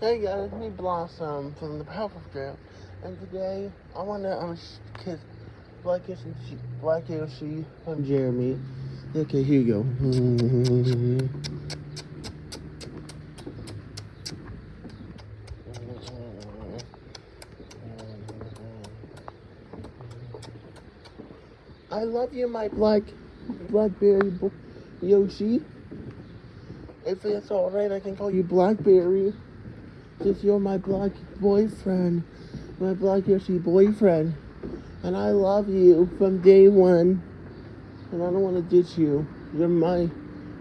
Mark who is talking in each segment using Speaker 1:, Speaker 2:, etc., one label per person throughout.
Speaker 1: Hey guys, it's me Blossom from the Powerpuff Girl, and today I want to um kiss Black Yoshi, Black Yoshi from Jeremy. Okay, here you go. I love you, my black blackberry Yoshi. If it's alright, I can call you Blackberry. Since you're my black boyfriend, my black Yoshi boyfriend. And I love you from day one. And I don't want to ditch you. You're my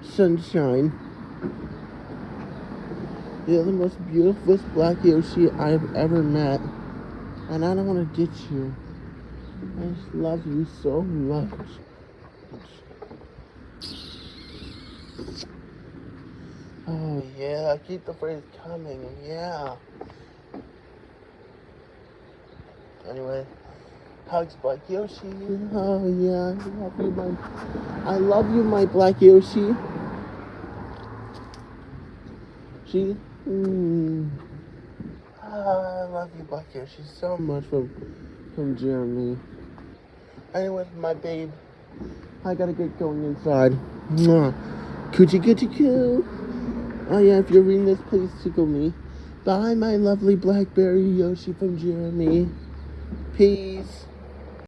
Speaker 1: sunshine. You're the most beautiful black Yoshi I've ever met. And I don't want to ditch you. I just love you so much. Oh yeah, keep the phrase coming, yeah. Anyway, hugs Black Yoshi. Oh yeah, I love you, my. I love you, my Black Yoshi. She. Mm. Ah, I love you, Black Yoshi, so much from from Jeremy. Anyway, my babe, I gotta get going inside. Mwah. Coochie coochie coo. Oh yeah, if you're reading this, please tickle me. Bye, my lovely Blackberry Yoshi from Jeremy. Peace.